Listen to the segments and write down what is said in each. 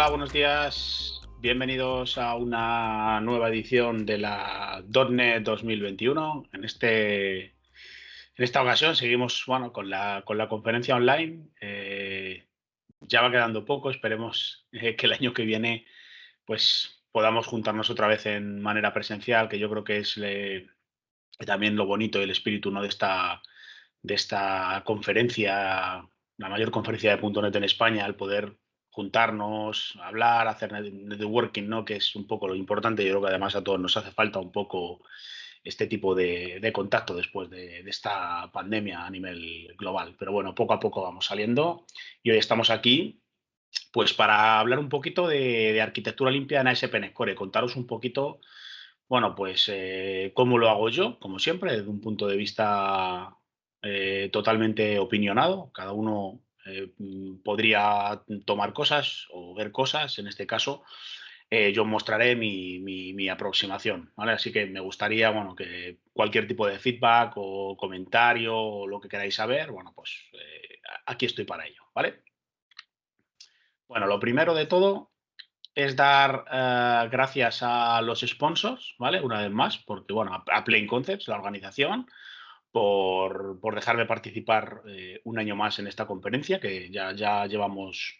Hola, buenos días. Bienvenidos a una nueva edición de la .NET 2021. En, este, en esta ocasión seguimos bueno, con, la, con la conferencia online. Eh, ya va quedando poco. Esperemos eh, que el año que viene pues, podamos juntarnos otra vez en manera presencial, que yo creo que es también lo bonito y el espíritu ¿no? de, esta, de esta conferencia, la mayor conferencia de .NET en España, el poder juntarnos, hablar, hacer networking, ¿no? que es un poco lo importante. Yo creo que además a todos nos hace falta un poco este tipo de, contacto después de, esta pandemia a nivel global. Pero bueno, poco a poco vamos saliendo y hoy estamos aquí pues para hablar un poquito de, arquitectura limpia en ASP.NET Core, contaros un poquito, bueno, pues eh, cómo lo hago yo, como siempre, desde un punto de vista eh, totalmente opinionado. Cada uno eh, podría tomar cosas o ver cosas, en este caso, eh, yo mostraré mi, aproximación, ¿vale? Así que me gustaría, bueno, que cualquier tipo de feedback o comentario o lo que queráis saber, bueno, pues aquí estoy para ello, ¿vale? Bueno, lo primero de todo es dar gracias a los sponsors, ¿vale? Una vez más, porque, bueno, a Plain Concepts, la organización, por, por dejarme participar eh, un año más en esta conferencia, que ya, ya llevamos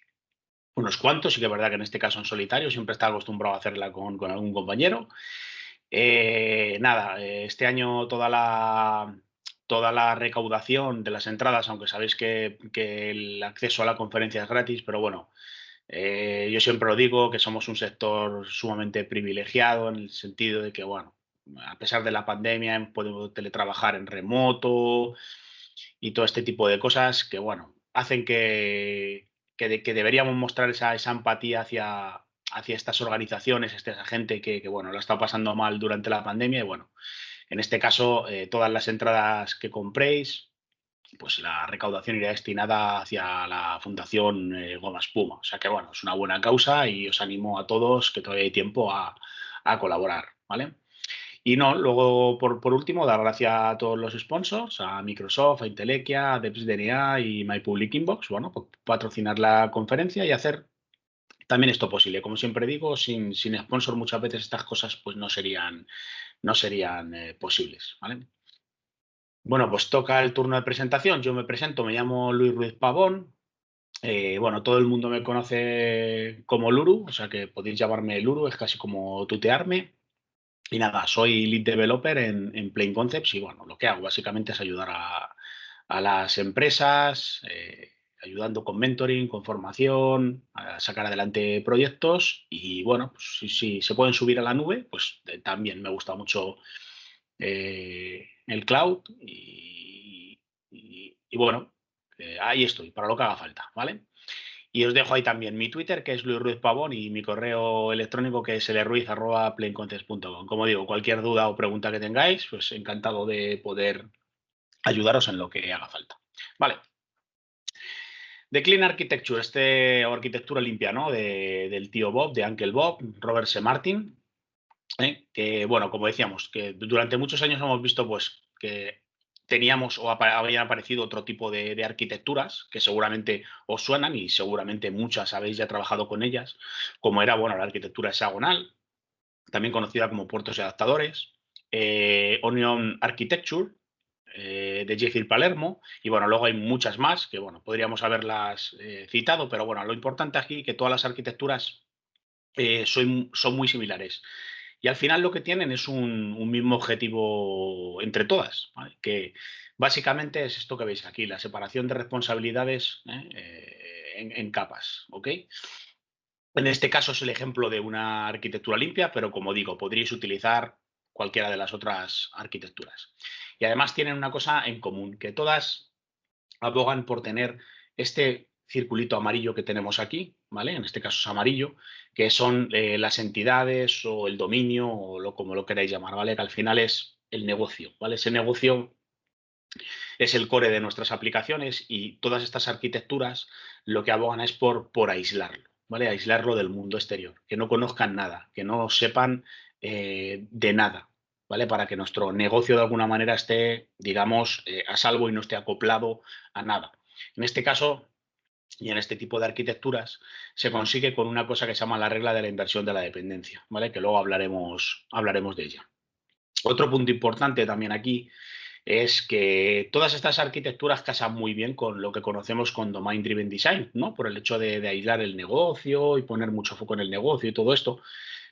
unos cuantos, y que es verdad que en este caso en solitario, siempre está acostumbrado a hacerla con, algún compañero. Eh, nada, eh, este año toda la, toda la recaudación de las entradas, aunque sabéis que, que el acceso a la conferencia es gratis, pero bueno, yo siempre lo digo, que somos un sector sumamente privilegiado en el sentido de que, bueno, a pesar de la pandemia, podemos teletrabajar en remoto y todo este tipo de cosas que, bueno, hacen que, que, deberíamos mostrar esa, esa empatía hacia, hacia estas organizaciones, esa gente que, bueno, la está pasando mal durante la pandemia y, bueno, en este caso, eh, todas las entradas que compréis, pues la recaudación irá destinada hacia la Fundación eh, Goma Espuma. O sea que, bueno, es una buena causa y os animo a todos que todavía hay tiempo a, a colaborar, ¿vale? Y no, luego, por, por, último, dar gracias a todos los sponsors, a Microsoft, a Intelequia, a DepsDNA y My Public Inbox, bueno, por patrocinar la conferencia y hacer también esto posible. Como siempre digo, sin, sin sponsor muchas veces estas cosas pues no serían, no serían eh, posibles, ¿vale? Bueno, pues toca el turno de presentación. Yo me presento, me llamo Luis Ruiz Pavón. Eh, bueno, todo el mundo me conoce como Luru, o sea que podéis llamarme Luru, es casi como tutearme. Y nada, soy lead developer en, en Plain Concepts y bueno, lo que hago básicamente es ayudar a, las empresas, eh, ayudando con mentoring, con formación, a sacar adelante proyectos y bueno, pues si, se pueden subir a la nube, pues eh, también me gusta mucho eh, el cloud y, y bueno, ahí estoy, para lo que haga falta, ¿vale? Y os dejo ahí también mi Twitter, que es Luis Ruiz Pavón, y mi correo electrónico, que es lruiz.plaincontest.com. Como digo, cualquier duda o pregunta que tengáis, pues encantado de poder ayudaros en lo que haga falta. Vale. The Clean Architecture, este, o arquitectura limpia, ¿no? del tío Bob, de Uncle Bob, Robert C. Martin, ¿eh? que, bueno, como decíamos, que durante muchos años hemos visto, pues, que teníamos o habían aparecido otro tipo de, arquitecturas que seguramente os suenan y seguramente muchas habéis ya trabajado con ellas, como era bueno, la arquitectura hexagonal, también conocida como puertos y adaptadores, eh, Onion Architecture, eh, de Jeffrey Palermo, y bueno, luego hay muchas más que bueno, podríamos haberlas eh, citado, pero bueno, lo importante aquí es que todas las arquitecturas son, son muy similares. Y al final lo que tienen es un, mismo objetivo entre todas, que básicamente es esto que veis aquí, la separación de responsabilidades ¿eh? Eh, en, capas. ¿ok? En este caso es el ejemplo de una arquitectura limpia, pero como digo, podríais utilizar cualquiera de las otras arquitecturas. Y además tienen una cosa en común, que todas abogan por tener este circulito amarillo que tenemos aquí, ¿vale? En este caso es amarillo, que son eh, las entidades o el dominio o lo, como lo queráis llamar, ¿vale? Que al final es el negocio, ¿vale? Ese negocio es el core de nuestras aplicaciones y todas estas arquitecturas lo que abogan es por, por aislarlo, ¿vale? Aislarlo del mundo exterior, que no conozcan nada, que no sepan eh, de nada, ¿vale? Para que nuestro negocio de alguna manera esté, digamos, eh, a salvo y no esté acoplado a nada. En este caso, y en este tipo de arquitecturas, se consigue con una cosa que se llama la regla de la inversión de la dependencia, ¿vale? Que luego hablaremos, hablaremos de ella. Otro punto importante también aquí es que todas estas arquitecturas casan muy bien con lo que conocemos con Domain Driven Design, ¿no? Por el hecho de, aislar el negocio y poner mucho foco en el negocio y todo esto.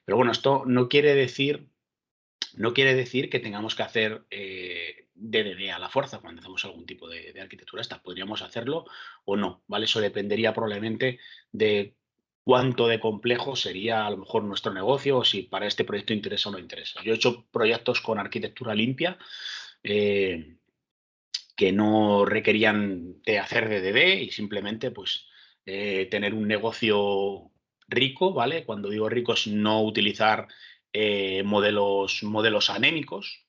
Pero bueno, esto no quiere decir, no quiere decir que tengamos que hacer eh, DDD a la fuerza cuando hacemos algún tipo de, arquitectura esta. Podríamos hacerlo o no, ¿vale? Eso dependería probablemente de cuánto de complejo sería a lo mejor nuestro negocio o si para este proyecto interesa o no interesa. Yo he hecho proyectos con arquitectura limpia eh, que no requerían de hacer DDD y simplemente pues eh, tener un negocio rico, ¿vale? Cuando digo rico es no utilizar eh, modelos, modelos anémicos,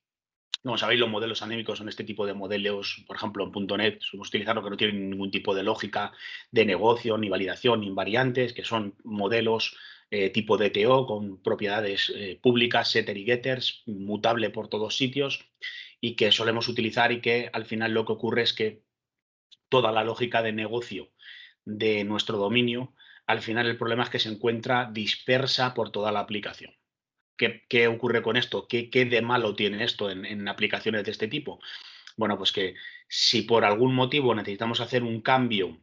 como sabéis, los modelos anémicos son este tipo de modelos, por ejemplo, en .NET, utilizarlo que no tienen ningún tipo de lógica de negocio, ni validación, ni invariantes, que son modelos eh, tipo DTO con propiedades eh, públicas, setter y getters, mutable por todos sitios y que solemos utilizar y que al final lo que ocurre es que toda la lógica de negocio de nuestro dominio, al final el problema es que se encuentra dispersa por toda la aplicación. ¿Qué, ocurre con esto? ¿Qué, de malo tiene esto en, aplicaciones de este tipo? Bueno, pues que si por algún motivo necesitamos hacer un cambio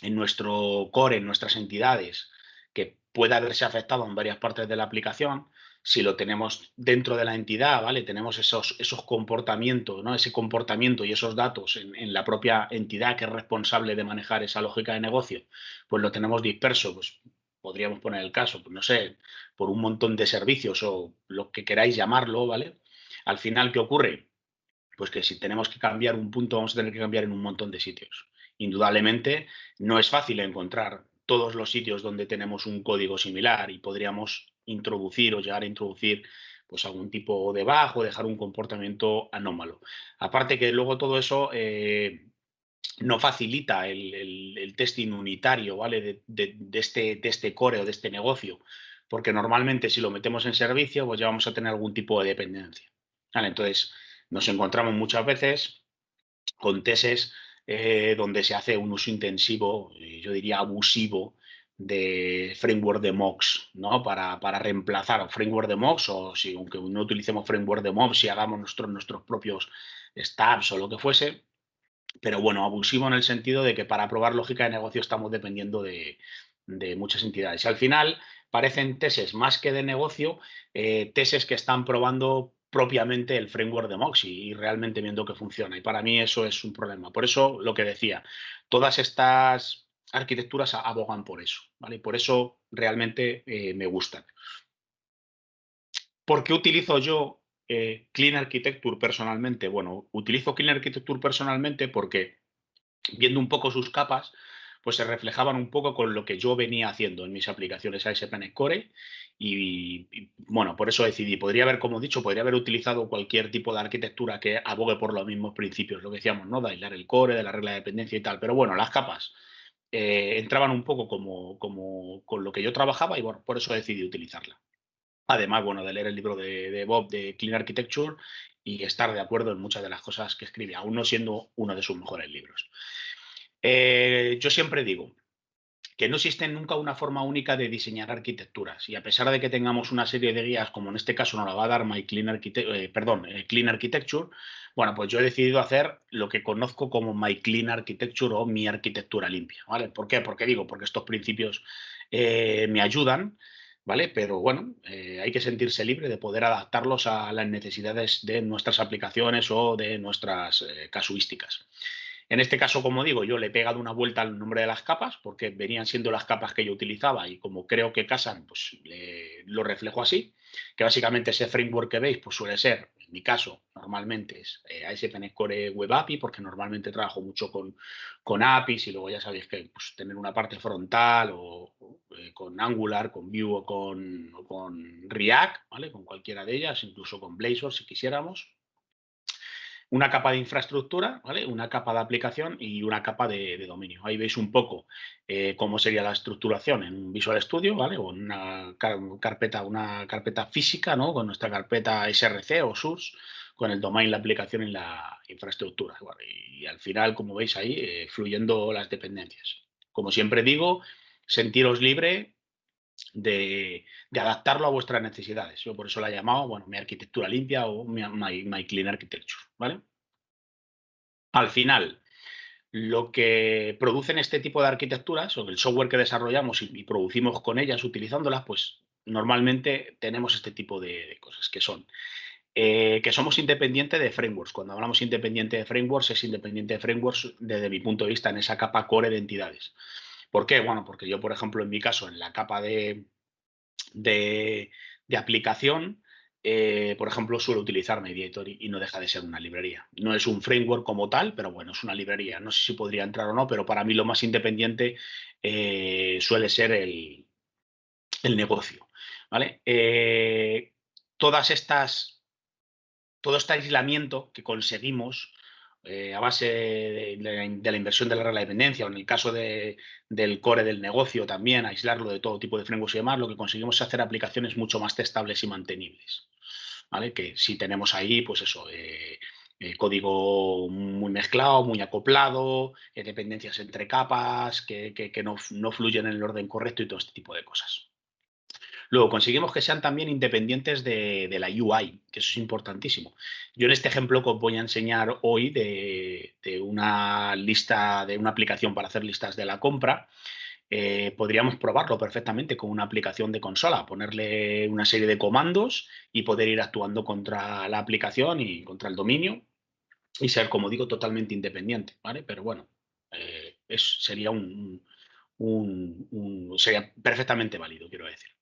en nuestro core, en nuestras entidades, que pueda haberse afectado en varias partes de la aplicación, si lo tenemos dentro de la entidad, ¿vale? Tenemos esos, esos comportamientos, ¿no? Ese comportamiento y esos datos en, en, la propia entidad que es responsable de manejar esa lógica de negocio, pues lo tenemos disperso, pues podríamos poner el caso, pues no sé, por un montón de servicios o lo que queráis llamarlo, ¿vale? Al final, ¿qué ocurre? Pues que si tenemos que cambiar un punto, vamos a tener que cambiar en un montón de sitios. Indudablemente, no es fácil encontrar todos los sitios donde tenemos un código similar y podríamos introducir o llegar a introducir pues algún tipo de bajo, dejar un comportamiento anómalo. Aparte que luego todo eso eh, no facilita el, testing unitario ¿vale? De, este, de este core o de este negocio, porque normalmente si lo metemos en servicio, pues ya vamos a tener algún tipo de dependencia. Entonces, nos encontramos muchas veces con teses eh, donde se hace un uso intensivo, yo diría abusivo, de framework de mocks, ¿no? Para, para reemplazar framework de mocks o si aunque no utilicemos framework de mocks, si hagamos nuestros, nuestros propios stabs o lo que fuese, pero bueno, abusivo en el sentido de que para probar lógica de negocio estamos dependiendo de, muchas entidades. Y al final parecen tesis más que de negocio, eh, tesis que están probando propiamente el framework de Moxie y realmente viendo que funciona. Y para mí eso es un problema. Por eso lo que decía, todas estas arquitecturas abogan por eso, ¿vale? Por eso realmente eh, me gustan. ¿Por qué utilizo yo eh, Clean Architecture personalmente? Bueno, utilizo Clean Architecture personalmente porque viendo un poco sus capas, pues se reflejaban un poco con lo que yo venía haciendo en mis aplicaciones ASP.NET Core y, bueno, por eso decidí, podría haber, como he dicho, podría haber utilizado cualquier tipo de arquitectura que abogue por los mismos principios, lo que decíamos, ¿no? De aislar el core, de la regla de dependencia y tal, pero bueno, las capas eh, entraban un poco como, como con lo que yo trabajaba y bueno, por eso decidí utilizarla. Además, bueno, de leer el libro de, Bob de Clean Architecture y estar de acuerdo en muchas de las cosas que escribe, aún no siendo uno de sus mejores libros. Eh, yo siempre digo que no existe nunca una forma única de diseñar arquitecturas y a pesar de que tengamos una serie de guías, como en este caso nos la va a dar My Clean, eh, perdón, eh, Clean Architecture, bueno, pues yo he decidido hacer lo que conozco como My Clean Architecture o mi arquitectura limpia, ¿vale? ¿Por qué? Porque digo, porque estos principios me ayudan ¿vale? Pero bueno, eh, hay que sentirse libre de poder adaptarlos a las necesidades de nuestras aplicaciones o de nuestras eh, casuísticas. En este caso, como digo, yo le he pegado una vuelta al nombre de las capas porque venían siendo las capas que yo utilizaba y como creo que casan, pues lo reflejo así, que básicamente ese framework que veis pues suele ser en mi caso, normalmente es eh, Core Web API, porque normalmente trabajo mucho con, con APIs y luego ya sabéis que pues, tener una parte frontal o, eh, con Angular, con Vue o con, con, React, ¿vale? Con cualquiera de ellas, incluso con Blazor si quisiéramos. Una capa de infraestructura, ¿vale? Una capa de aplicación y una capa de, dominio. Ahí veis un poco eh, cómo sería la estructuración en Visual Studio, ¿vale? O una carpeta, una carpeta física, ¿no? Con nuestra carpeta SRC o SURS con el domain, la aplicación y la infraestructura. y, al final, como veis ahí, eh, fluyendo las dependencias. Como siempre digo, sentiros libre de, adaptarlo a vuestras necesidades. Yo por eso la he llamado, bueno, mi arquitectura limpia o mi, my, clean architecture, ¿vale? Al final, lo que producen este tipo de arquitecturas o el software que desarrollamos y, producimos con ellas utilizándolas, pues normalmente tenemos este tipo de, cosas que son eh, que somos independientes de frameworks. Cuando hablamos independiente de frameworks, es independiente de frameworks desde mi punto de vista en esa capa core de entidades. ¿Por qué? Bueno, porque yo, por ejemplo, en mi caso, en la capa de, de, aplicación, eh, por ejemplo, suelo utilizar Mediator y, no deja de ser una librería. No es un framework como tal, pero bueno, es una librería. No sé si podría entrar o no, pero para mí lo más independiente eh, suele ser el, negocio. ¿vale? Eh, todas estas, todo este aislamiento que conseguimos eh, a base de, la inversión de la regla de dependencia, o en el caso del core del negocio también, aislarlo de todo tipo de frameworks y demás, lo que conseguimos es hacer aplicaciones mucho más testables y mantenibles. ¿vale? Que si tenemos ahí, pues eso, eh, eh, código muy mezclado, muy acoplado, dependencias entre capas, que, no, no fluyen en el orden correcto y todo este tipo de cosas. Luego, conseguimos que sean también independientes de, la UI, que eso es importantísimo. Yo en este ejemplo que os voy a enseñar hoy de, una lista, de una aplicación para hacer listas de la compra, eh, podríamos probarlo perfectamente con una aplicación de consola, ponerle una serie de comandos y poder ir actuando contra la aplicación y contra el dominio y ser, como digo, totalmente independiente, ¿vale? Pero bueno, eh, sería un, sería perfectamente válido, quiero decir.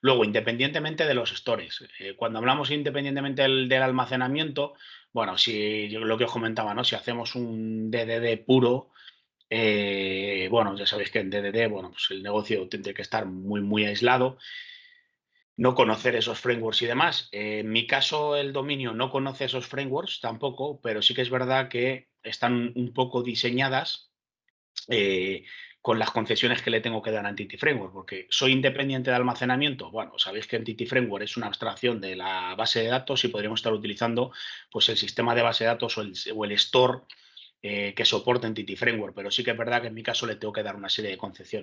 Luego, independientemente de los stores, eh, cuando hablamos independientemente del, almacenamiento, bueno, si lo que os comentaba, ¿no? Si hacemos un DDD puro, eh, bueno, ya sabéis que en DDD, bueno, pues el negocio tendría que estar muy, muy aislado, no conocer esos frameworks y demás. en mi caso, el dominio no conoce esos frameworks tampoco, pero sí que es verdad que están un poco diseñadas eh, con las concesiones que le tengo que dar a Entity Framework, porque soy independiente de almacenamiento. Bueno, sabéis que Entity Framework es una abstracción de la base de datos y podríamos estar utilizando pues, el sistema de base de datos o el, store eh, que soporta Entity Framework, pero sí que es verdad que en mi caso le tengo que dar una serie de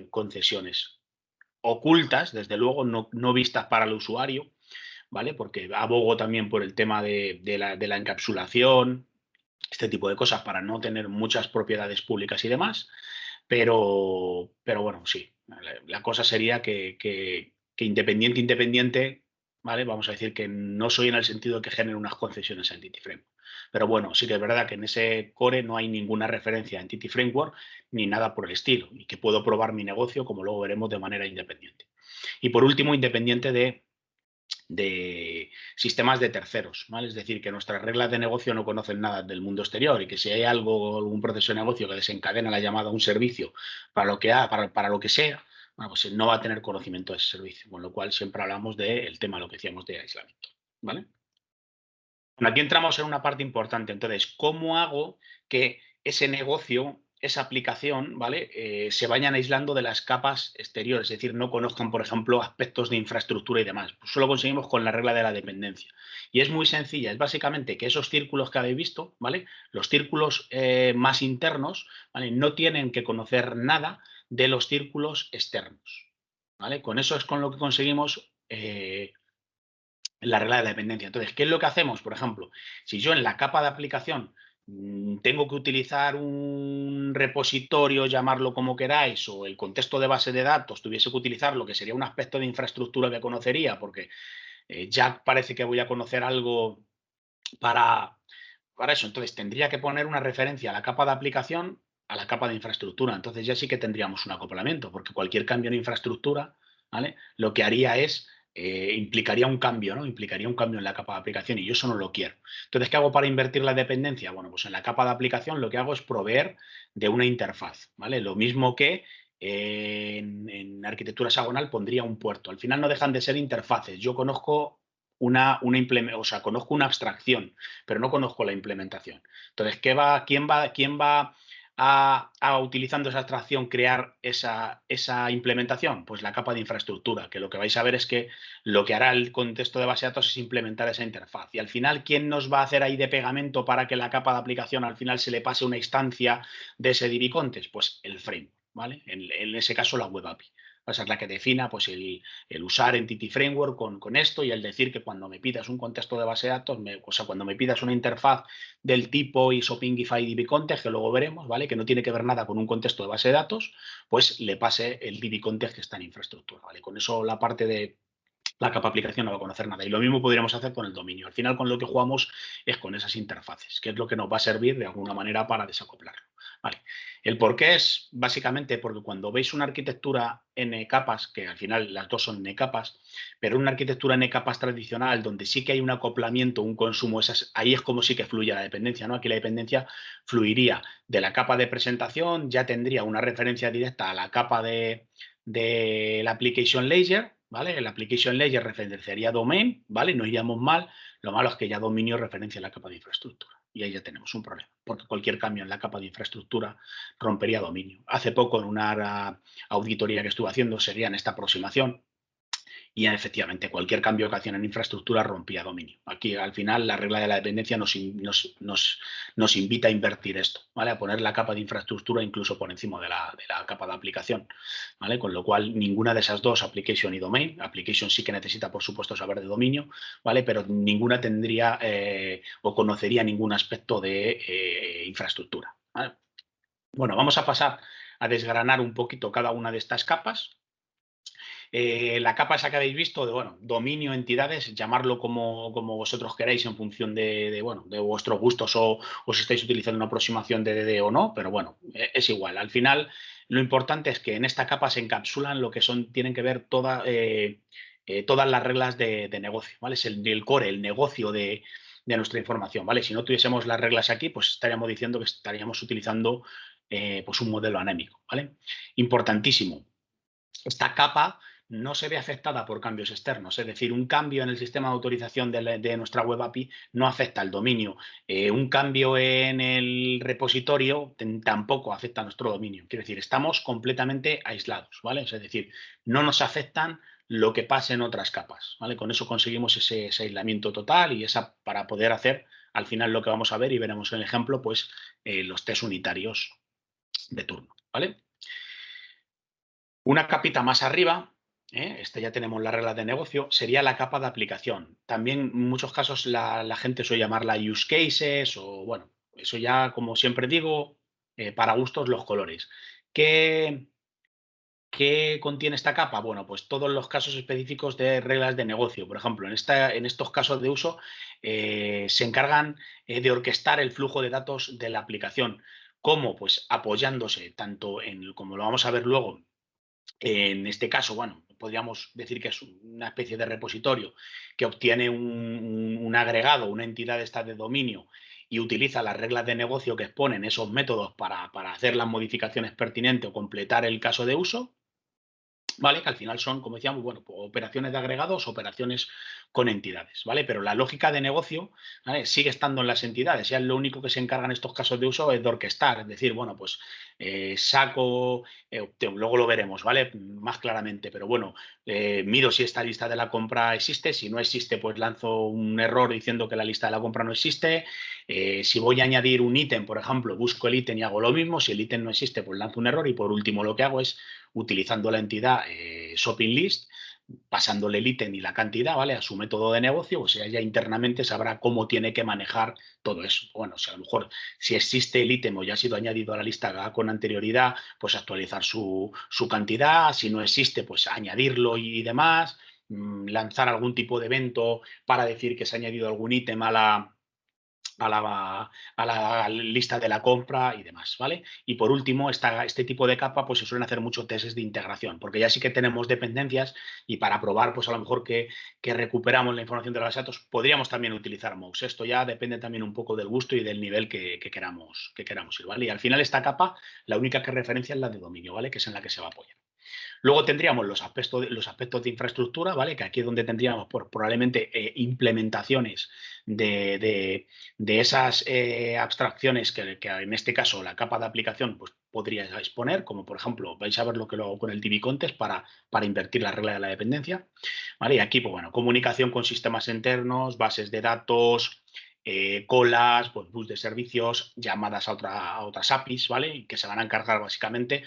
concesiones ocultas, desde luego, no, vistas para el usuario, ¿vale? Porque abogo también por el tema de, la, de la encapsulación, este tipo de cosas para no tener muchas propiedades públicas y demás. Pero, pero bueno, sí, la, cosa sería que, que, independiente, independiente, ¿vale? Vamos a decir que no soy en el sentido de que genere unas concesiones a Entity Framework. Pero bueno, sí que es verdad que en ese core no hay ninguna referencia a Entity Framework ni nada por el estilo y que puedo probar mi negocio, como luego veremos, de manera independiente. Y por último, independiente de de sistemas de terceros, ¿vale? Es decir, que nuestras reglas de negocio no conocen nada del mundo exterior y que si hay algo, algún proceso de negocio que desencadena la llamada a un servicio para lo que, para, para lo que sea, bueno, pues no va a tener conocimiento de ese servicio, con lo cual siempre hablamos del tema, lo que decíamos de aislamiento, ¿vale? Bueno, aquí entramos en una parte importante, entonces, ¿cómo hago que ese negocio esa aplicación, ¿vale? Eh, se vayan aislando de las capas exteriores, es decir, no conozcan, por ejemplo, aspectos de infraestructura y demás. Pues solo conseguimos con la regla de la dependencia. Y es muy sencilla, es básicamente que esos círculos que habéis visto, ¿vale? Los círculos eh, más internos, ¿vale? No tienen que conocer nada de los círculos externos, ¿vale? Con eso es con lo que conseguimos eh, la regla de la dependencia. Entonces, ¿qué es lo que hacemos? Por ejemplo, si yo en la capa de aplicación tengo que utilizar un repositorio, llamarlo como queráis, o el contexto de base de datos, tuviese que utilizar lo que sería un aspecto de infraestructura que conocería, porque eh, ya parece que voy a conocer algo para, para eso. Entonces tendría que poner una referencia a la capa de aplicación, a la capa de infraestructura. Entonces ya sí que tendríamos un acoplamiento, porque cualquier cambio en infraestructura, ¿vale? Lo que haría es eh, implicaría un cambio, ¿no? Implicaría un cambio en la capa de aplicación y yo eso no lo quiero. Entonces, ¿qué hago para invertir la dependencia? Bueno, pues en la capa de aplicación lo que hago es proveer de una interfaz, ¿vale? Lo mismo que en, arquitectura hexagonal pondría un puerto. Al final no dejan de ser interfaces. Yo conozco una, una o sea, conozco una abstracción, pero no conozco la implementación. Entonces, ¿qué va, quién, va, ¿quién va a, utilizando esa abstracción, crear esa, esa, implementación? Pues la capa de infraestructura, que lo que vais a ver es que lo que hará el contexto de base de datos es implementar esa interfaz. Y al final, ¿quién nos va a hacer ahí de pegamento para que la capa de aplicación al final se le pase una instancia de ese DB Pues el frame, ¿vale? en ese caso la web API va a ser la que defina pues, el, usar Entity Framework con, esto y el decir que cuando me pidas un contexto de base de datos, o sea, cuando me pidas una interfaz del tipo ISOPingify DB Context, que luego veremos, ¿vale? Que no tiene que ver nada con un contexto de base de datos, pues le pase el DB Context que está en infraestructura, ¿vale? Con eso la parte de la capa aplicación no va a conocer nada. Y lo mismo podríamos hacer con el dominio. Al final, con lo que jugamos es con esas interfaces, que es lo que nos va a servir de alguna manera para desacoplarlo. Vale. El por qué es básicamente porque cuando veis una arquitectura N capas, que al final las dos son N capas, pero una arquitectura N capas tradicional donde sí que hay un acoplamiento, un consumo, ahí es como sí que fluye la dependencia. ¿no? Aquí la dependencia fluiría de la capa de presentación, ya tendría una referencia directa a la capa de, la application layer, ¿vale? El application layer referenciaría domain, ¿vale? No iríamos mal, lo malo es que ya dominio referencia la capa de infraestructura y ahí ya tenemos un problema, porque cualquier cambio en la capa de infraestructura rompería dominio. Hace poco en una auditoría que estuve haciendo sería en esta aproximación, y efectivamente cualquier cambio que hacían en infraestructura rompía dominio. Aquí al final la regla de la dependencia nos, nos, invita a invertir esto, ¿vale? a poner la capa de infraestructura incluso por encima de la, capa de aplicación, ¿vale? con lo cual ninguna de esas dos, application y domain, application sí que necesita por supuesto saber de dominio, ¿vale? pero ninguna tendría eh, o conocería ningún aspecto de eh, infraestructura. Bueno, vamos a pasar a desgranar un poquito cada una de estas capas, eh, la capa esa que habéis visto de bueno, dominio, entidades, llamarlo como, como vosotros queráis en función de, bueno, de vuestros gustos o, si estáis utilizando una aproximación de DD o no, pero bueno, e, es igual. Al final, lo importante es que en esta capa se encapsulan lo que son, tienen que ver toda, eh, eh, todas las reglas de, negocio, ¿vale? Es el, core, el negocio de, nuestra información, ¿vale? Si no tuviésemos las reglas aquí, pues estaríamos diciendo que estaríamos utilizando pues un modelo anémico, ¿vale? Importantísimo. Esta capa no se ve afectada por cambios externos. Es decir, un cambio en el sistema de autorización de, nuestra web API no afecta al dominio. Eh, un cambio en el repositorio tampoco afecta a nuestro dominio. Quiere decir, estamos completamente aislados, ¿vale? Es decir, no nos afectan lo que pasa en otras capas, ¿vale? Con eso conseguimos ese, aislamiento total y esa para poder hacer al final lo que vamos a ver y veremos en el ejemplo, pues eh, los test unitarios de turno, ¿vale? Una capita más arriba ¿eh? esta ya tenemos la regla de negocio, sería la capa de aplicación. También en muchos casos la, gente suele llamarla use cases o bueno, eso ya como siempre digo, eh, para gustos los colores. ¿Qué, ¿Qué contiene esta capa? Bueno, pues todos los casos específicos de reglas de negocio. Por ejemplo, en, esta, en estos casos de uso eh, se encargan de orquestar el flujo de datos de la aplicación. ¿Cómo? Pues apoyándose tanto en, como lo vamos a ver luego, en este caso, bueno, podríamos decir que es una especie de repositorio que obtiene un, agregado, una entidad esta de dominio y utiliza las reglas de negocio que exponen esos métodos para, para hacer las modificaciones pertinentes o completar el caso de uso. ¿Vale? Que al final son, como decíamos, bueno, pues, operaciones de agregados, operaciones con entidades, ¿vale? Pero la lógica de negocio sigue estando en las entidades. Ya lo único que se encarga en estos casos de uso es de orquestar, es decir, bueno, pues eh, saco, eh, luego lo veremos, ¿vale? Más claramente, pero bueno, eh, miro si esta lista de la compra existe, si no existe, pues lanzo un error diciendo que la lista de la compra no existe. si voy a añadir un ítem, por ejemplo, busco el ítem y hago lo mismo, si el ítem no existe, pues lanzo un error y por último lo que hago es utilizando la entidad eh, shopping list, pasándole el ítem y la cantidad, ¿vale? A su método de negocio, o sea, ya internamente sabrá cómo tiene que manejar todo eso. Bueno, o sea, a lo mejor si existe el ítem o ya ha sido añadido a la lista con anterioridad, pues actualizar su, su cantidad, si no existe, pues añadirlo y demás, mm, lanzar algún tipo de evento para decir que se ha añadido algún ítem a la, a la, a la, lista de la compra y demás, ¿vale? Y por último, esta, este tipo de capa, pues se suelen hacer muchos testes de integración, porque ya sí que tenemos dependencias y para probar, pues a lo mejor que, recuperamos la información de los datos, podríamos también utilizar MOUS. Esto ya depende también un poco del gusto y del nivel que, que, queramos, que queramos ir, ¿vale? Y al final esta capa, la única que referencia es la de dominio, ¿vale? Que es en la que se va a apoyar. Luego tendríamos los aspectos de, los aspectos de infraestructura, ¿vale? Que aquí es donde tendríamos probablemente eh, implementaciones de, esas eh, abstracciones que, en este caso la capa de aplicación pues, podría exponer, como por ejemplo, vais a ver lo que lo hago con el DB Contest para, para invertir la regla de la dependencia. ¿vale? Y aquí, pues bueno, comunicación con sistemas internos, bases de datos, eh, colas, pues, bus de servicios, llamadas a, a otras APIs, ¿vale? Que se van a encargar básicamente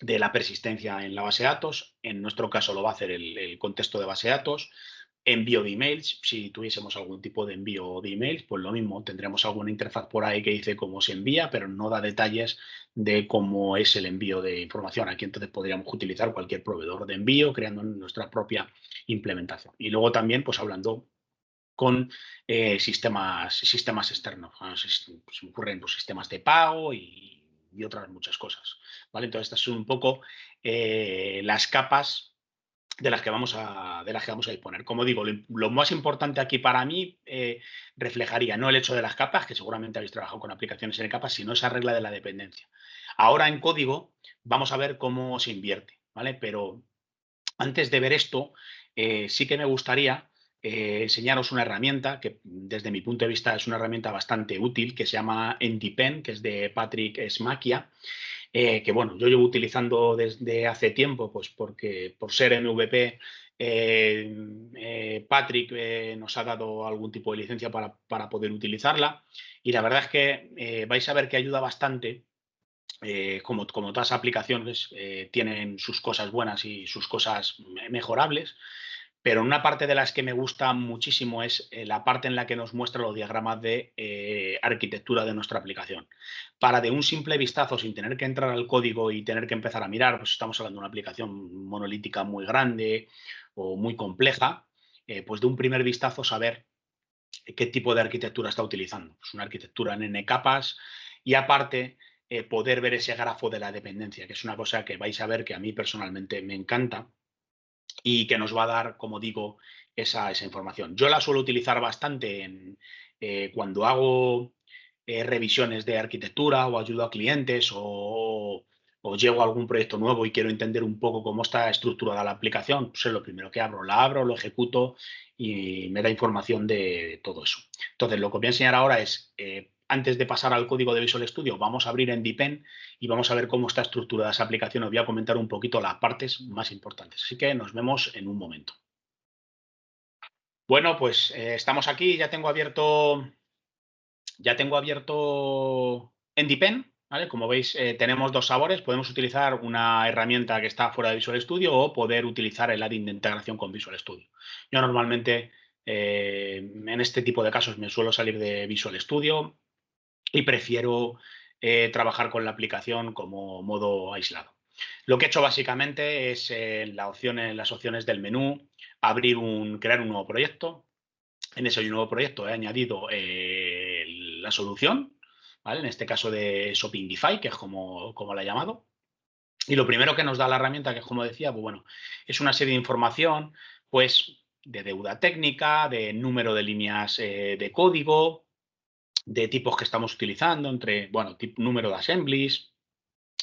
de la persistencia en la base de datos. En nuestro caso lo va a hacer el, contexto de base de datos. Envío de emails, si tuviésemos algún tipo de envío de emails, pues lo mismo, tendremos alguna interfaz por ahí que dice cómo se envía, pero no da detalles de cómo es el envío de información. Aquí entonces podríamos utilizar cualquier proveedor de envío creando nuestra propia implementación. Y luego también, pues hablando con eh, sistemas, sistemas externos. Se, ocurren pues, sistemas de pago y, otras muchas cosas. ¿vale? Entonces, estas son un poco eh, las capas de las, que vamos a, de las que vamos a disponer. Como digo, lo, más importante aquí para mí eh, reflejaría no el hecho de las capas, que seguramente habéis trabajado con aplicaciones en capas, sino esa regla de la dependencia. Ahora en código vamos a ver cómo se invierte, ¿vale? Pero antes de ver esto, sí que me gustaría eh, enseñaros una herramienta que desde mi punto de vista es una herramienta bastante útil que se llama NDPen, que es de Patrick Smakia, eh, que bueno, yo llevo utilizando desde hace tiempo, pues porque por ser MVP eh, Patrick nos ha dado algún tipo de licencia para, para, poder utilizarla. Y la verdad es que vais a ver que ayuda bastante como, como todas aplicaciones tienen sus cosas buenas y sus cosas mejorables, pero una parte de las que me gusta muchísimo es eh, la parte en la que nos muestra los diagramas de eh, arquitectura de nuestra aplicación. Para de un simple vistazo, sin tener que entrar al código y tener que empezar a mirar, pues estamos hablando de una aplicación monolítica muy grande o muy compleja, eh, pues de un primer vistazo saber qué tipo de arquitectura está utilizando. Es una arquitectura en N capas y aparte poder ver ese grafo de la dependencia, que es una cosa que vais a ver que a mí personalmente me encanta y que nos va a dar, como digo, esa, información. Yo la suelo utilizar bastante eh, cuando hago eh, revisiones de arquitectura o ayudo a clientes o, llego a algún proyecto nuevo y quiero entender un poco cómo está estructurada la aplicación, pues es lo primero que abro, la abro, lo ejecuto y me da información de todo eso. Entonces, lo que voy a enseñar ahora es eh, antes de pasar al código de Visual Studio, vamos a abrir en Deepen y vamos a ver cómo está estructurada esa aplicación. Os voy a comentar un poquito las partes más importantes. Así que nos vemos en un momento. Bueno, pues eh, estamos aquí. Ya tengo abierto, ya tengo abierto en Deepen. ¿vale? Como veis, eh, tenemos dos sabores. Podemos utilizar una herramienta que está fuera de Visual Studio o poder utilizar el add-in de integración con Visual Studio. Yo normalmente eh, en este tipo de casos me suelo salir de Visual Studio y prefiero eh, trabajar con la aplicación como modo aislado. Lo que he hecho básicamente es en, opción, en las opciones del menú abrir un, crear un nuevo proyecto. En ese nuevo proyecto he añadido eh, la solución, ¿vale? en este caso de Shopify, que es como, como la he llamado. Y lo primero que nos da la herramienta, que es como decía, pues bueno, es una serie de información, pues de deuda técnica, de número de líneas eh, de código, de tipos que estamos utilizando, entre, bueno, tipo, número de assemblies,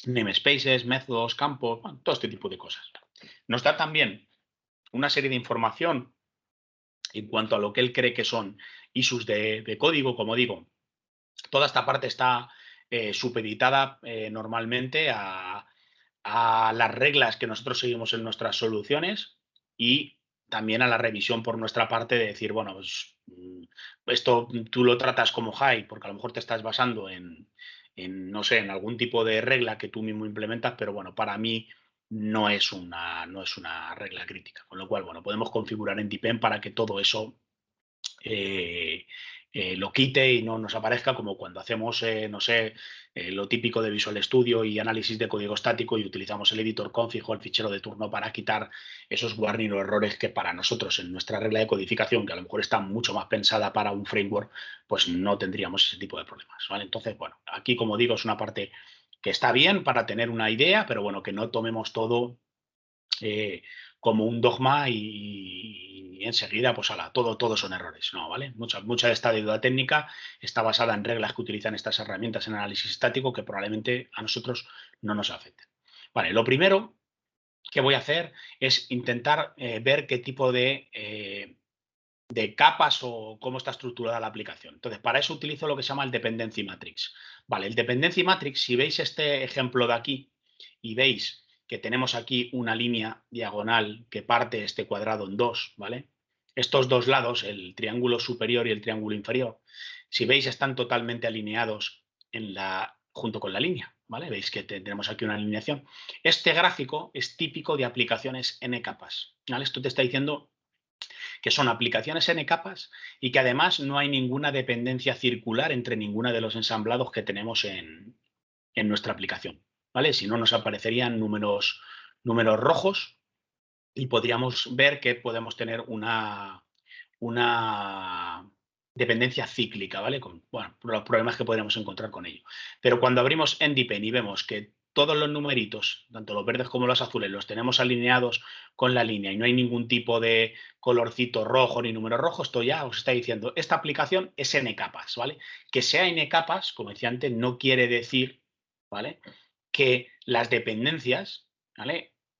namespaces, métodos, campos, todo este tipo de cosas. Nos da también una serie de información en cuanto a lo que él cree que son issues de, código, como digo. Toda esta parte está eh, supeditada eh, normalmente a, a las reglas que nosotros seguimos en nuestras soluciones y también a la revisión por nuestra parte de decir, bueno, pues esto tú lo tratas como high porque a lo mejor te estás basando en, no sé, en algún tipo de regla que tú mismo implementas, pero bueno, para mí no es una, no es una regla crítica. Con lo cual, bueno, podemos configurar en Tipen para que todo eso eh, eh, lo quite y no nos aparezca como cuando hacemos, eh, no sé, eh, lo típico de Visual Studio y análisis de código estático y utilizamos el editor config o el fichero de turno para quitar esos warning o errores que para nosotros en nuestra regla de codificación, que a lo mejor está mucho más pensada para un framework, pues no tendríamos ese tipo de problemas. ¿vale? Entonces, bueno, aquí como digo es una parte que está bien para tener una idea, pero bueno, que no tomemos todo como un dogma y, enseguida, pues ala, todo, todo son errores. No, ¿vale? Mucha, mucha de esta deuda técnica está basada en reglas que utilizan estas herramientas en análisis estático que probablemente a nosotros no nos afecten. Vale, lo primero ¿qué voy a hacer? Es intentar eh, ver qué tipo de, eh, de capas o cómo está estructurada la aplicación. Entonces, para eso utilizo lo que se llama el Dependency Matrix. Vale, el Dependency Matrix, si veis este ejemplo de aquí y veis que tenemos aquí una línea diagonal que parte este cuadrado en dos, ¿vale? Estos dos lados, el triángulo superior y el triángulo inferior, si veis están totalmente alineados en la, junto con la línea, ¿vale? Veis que tendremos aquí una alineación. Este gráfico es típico de aplicaciones n capas, ¿vale? Esto te está diciendo que son aplicaciones n capas y que además no hay ninguna dependencia circular entre ninguna de los ensamblados que tenemos en, en nuestra aplicación, ¿vale? Si no nos aparecerían números, números rojos y podríamos ver que podemos tener una, una dependencia cíclica, ¿vale? Con bueno, los problemas que podríamos encontrar con ello. Pero cuando abrimos NDPen y vemos que todos los numeritos, tanto los verdes como los azules, los tenemos alineados con la línea y no hay ningún tipo de colorcito rojo ni número rojo, esto ya os está diciendo, esta aplicación es n capas, ¿vale? Que sea n capas, como decía antes, no quiere decir, ¿vale? Que las dependencias.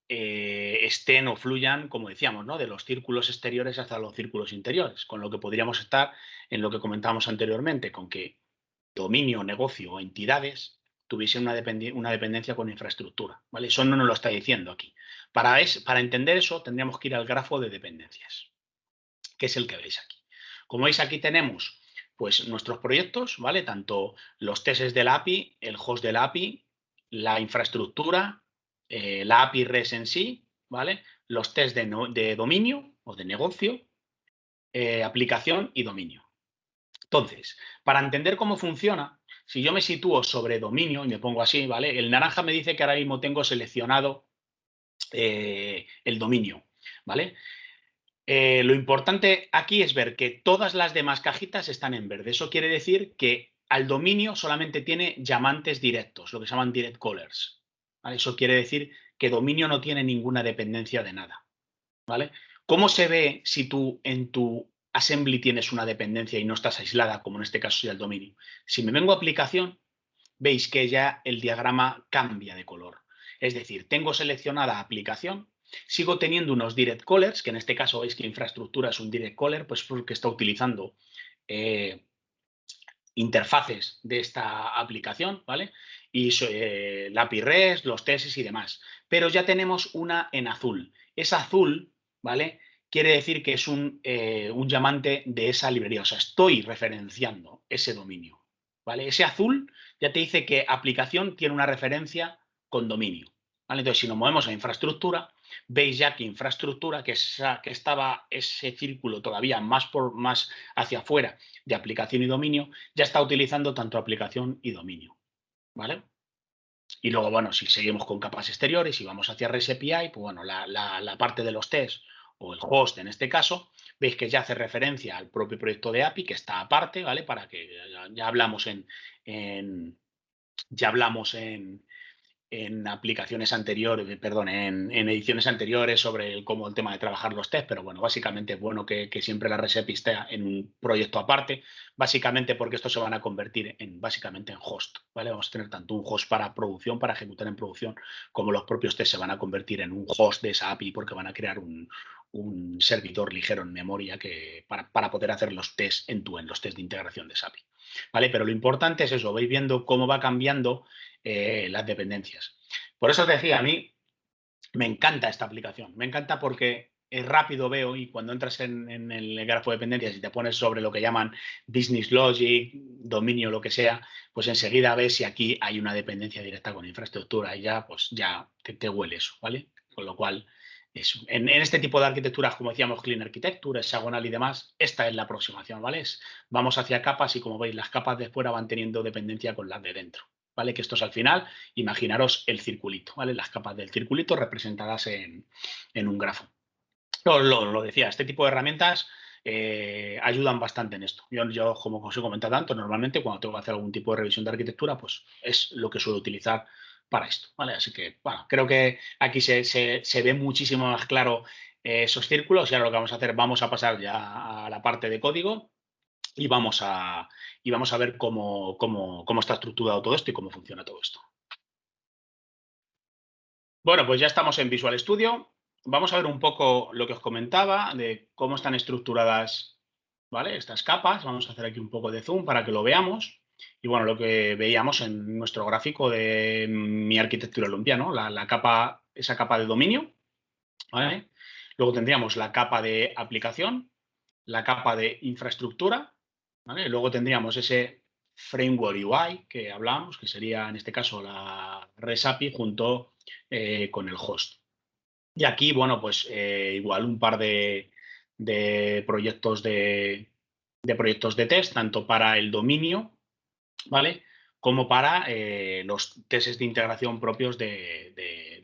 Eh, estén o fluyan, como decíamos, ¿no? de los círculos exteriores hasta los círculos interiores, con lo que podríamos estar en lo que comentábamos anteriormente, con que dominio, negocio o entidades tuviesen una, una dependencia con infraestructura. ¿vale? Eso no nos lo está diciendo aquí. Para, es, para entender eso tendríamos que ir al grafo de dependencias, que es el que veis aquí. Como veis aquí tenemos pues, nuestros proyectos, ¿vale? tanto los tests de la API, el host de la API, la infraestructura, eh, la API REST en sí, ¿vale? Los test de, dominio o de negocio, eh, aplicación y dominio. Entonces, para entender cómo funciona, si yo me sitúo sobre dominio y me pongo así, ¿vale? El naranja me dice que ahora mismo tengo seleccionado eh, el dominio, ¿vale? lo importante aquí es ver que todas las demás cajitas están en verde. Eso quiere decir que al dominio solamente tiene llamantes directos, lo que se llaman direct callers. Eso quiere decir que dominio no tiene ninguna dependencia de nada. ¿vale? ¿Cómo se ve si tú en tu assembly tienes una dependencia y no estás aislada, como en este caso sería el dominio? Si me vengo a aplicación, veis que ya el diagrama cambia de color. Es decir, tengo seleccionada aplicación, sigo teniendo unos direct callers, que en este caso veis que infraestructura es un direct caller, pues porque está utilizando eh, interfaces de esta aplicación, ¿vale? y eh, la API REST, los tesis y demás. Pero ya tenemos una en azul. Es azul, ¿vale? Quiere decir que es un, eh, un llamante de esa librería. O sea, estoy referenciando ese dominio. ¿Vale? Ese azul ya te dice que aplicación tiene una referencia con dominio. ¿vale? Entonces, si nos movemos a infraestructura, veis ya que infraestructura, que, estaba ese círculo todavía más, por, más hacia afuera de aplicación y dominio, ya está utilizando tanto aplicación y dominio. ¿vale? Y luego, bueno, si seguimos con capas exteriores y vamos hacia REST API, pues bueno, la, parte de los tests o el host en este caso, veis que ya hace referencia al propio proyecto de API que está aparte, ¿vale? Para que ya, hablamos en, ya hablamos en, en aplicaciones anteriores, eh, perdón, en, ediciones anteriores sobre el, cómo el tema de trabajar los test, pero bueno, básicamente es bueno que, siempre la REST esté en un proyecto aparte, básicamente porque estos se van a convertir en básicamente en host, ¿vale? Vamos a tener tanto un host para producción, para ejecutar en producción, como los propios test se van a convertir en un host de esa API porque van a crear un, servidor ligero en memoria que, para, para poder hacer los tests en tu en los test de integración de esa API. ¿Vale? Pero lo importante es eso, vais viendo cómo va cambiando eh, las dependencias. Por eso te decía, a mí me encanta esta aplicación, me encanta porque es rápido, veo, y cuando entras en, el grafo de dependencias y te pones sobre lo que llaman business logic, dominio, lo que sea, pues enseguida ves si aquí hay una dependencia directa con infraestructura y ya, pues ya te, te huele eso, ¿vale? Con lo cual, En, este tipo de arquitecturas, como decíamos, Clean Architecture, hexagonal y demás, esta es la aproximación, ¿vale? vamos hacia capas y como veis, las capas de fuera van teniendo dependencia con las de dentro. ¿vale? Que esto es al final, imaginaros el circulito, ¿vale? Las capas del circulito representadas en, un grafo. Lo, decía, este tipo de herramientas eh, ayudan bastante en esto. Yo, como os he comentado tanto, normalmente cuando tengo que hacer algún tipo de revisión de arquitectura, pues es lo que suelo utilizar para esto, ¿vale? Así que, bueno, creo que aquí se, ve muchísimo más claro eh, esos círculos y ahora lo que vamos a hacer, vamos a pasar ya a la parte de código y vamos a, y vamos a ver cómo, cómo, cómo está estructurado todo esto y cómo funciona todo esto. Bueno, pues ya estamos en Visual Studio. Vamos a ver un poco lo que os comentaba de cómo están estructuradas ¿vale? estas capas. Vamos a hacer aquí un poco de zoom para que lo veamos. Y bueno, lo que veíamos en nuestro gráfico de mi arquitectura Olympia, ¿no? La, capa, esa capa de dominio. Luego tendríamos la capa de aplicación, la capa de infraestructura. luego tendríamos ese framework UI que hablamos, que sería en este caso la REST API junto eh, con el host. Y aquí, bueno, pues eh, igual un par de, proyectos de, proyectos de test, tanto para el dominio, ¿vale? Como para eh, los testes de integración propios de,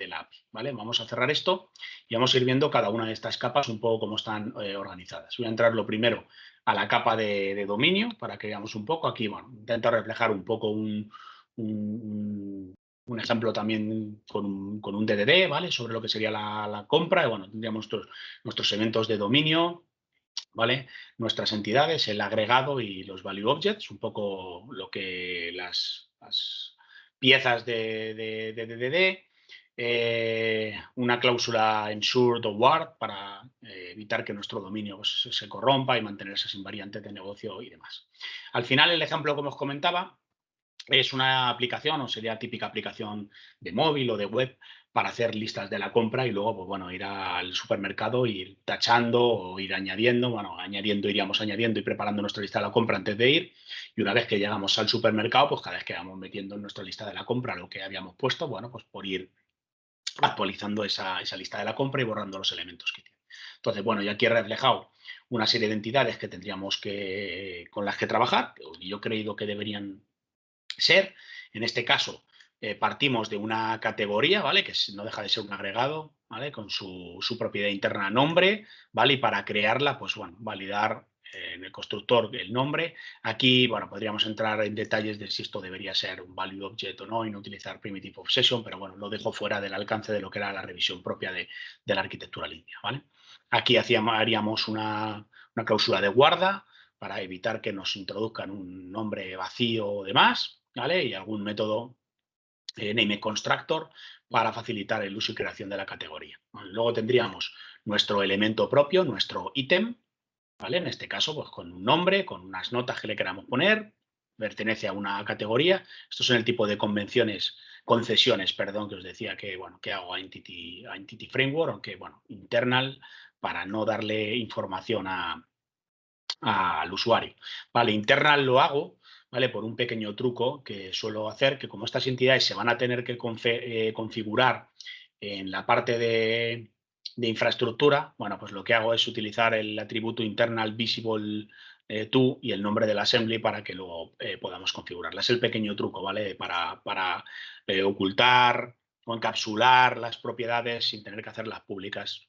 la API, ¿vale? Vamos a cerrar esto y vamos a ir viendo cada una de estas capas un poco cómo están organizadas. Voy a entrar lo primero a la capa de, dominio para que veamos un poco. Aquí, bueno, intento reflejar un poco un, un, ejemplo también con un, con un, DDD, ¿vale? Sobre lo que sería la, compra. Y bueno, tendríamos nuestros, nuestros eventos de dominio, Nuestras entidades, el agregado y los value objects, un poco lo que las, piezas de, de, de DDD, eh, una cláusula ensured o ward para eh, evitar que nuestro dominio pues, se corrompa y mantener esas invariantes de negocio y demás. Al final, el ejemplo, como os comentaba, es una aplicación o sería típica aplicación de móvil o de web para hacer listas de la compra y luego, pues bueno, ir al supermercado, ir tachando o ir añadiendo, bueno, añadiendo, iríamos añadiendo y preparando nuestra lista de la compra antes de ir y una vez que llegamos al supermercado, pues cada vez que vamos metiendo en nuestra lista de la compra lo que habíamos puesto, bueno, pues por ir actualizando esa, lista de la compra y borrando los elementos que tiene. Entonces, bueno, ya aquí he reflejado una serie de entidades que tendríamos que, con las que trabajar, yo he creído que deberían ser. En este caso, eh, partimos de una categoría, ¿vale? Que no deja de ser un agregado, ¿vale? Con su, propiedad interna nombre, ¿vale? Y para crearla, pues bueno, validar en el constructor el nombre. Aquí, bueno, podríamos entrar en detalles de si esto debería ser un value object o no y no utilizar primitive obsession, pero bueno, lo dejo fuera del alcance de lo que era la revisión propia de, la arquitectura limpia, ¿vale? Aquí hacíamos, haríamos una, cláusula de guarda para evitar que nos introduzcan un nombre vacío o demás, ¿vale? Y algún método name constructor para facilitar el uso y creación de la categoría. Luego tendríamos nuestro elemento propio, nuestro ítem, en este caso, pues con un nombre, con unas notas que le queramos poner, pertenece a una categoría. Estos son el tipo de convenciones, concesiones, perdón, que os decía que, bueno, que hago a Entity, Framework, aunque, bueno, internal, para no darle información al usuario. Vale, internal lo hago, ¿vale? Por un pequeño truco que suelo hacer, que como estas entidades se van a tener que eh, configurar en la parte de, infraestructura, bueno, pues lo que hago es utilizar el atributo internal visible eh, to y el nombre del assembly para que luego eh, podamos configurarla. Es el pequeño truco, ¿vale? Para, para ocultar o encapsular las propiedades sin tener que hacerlas públicas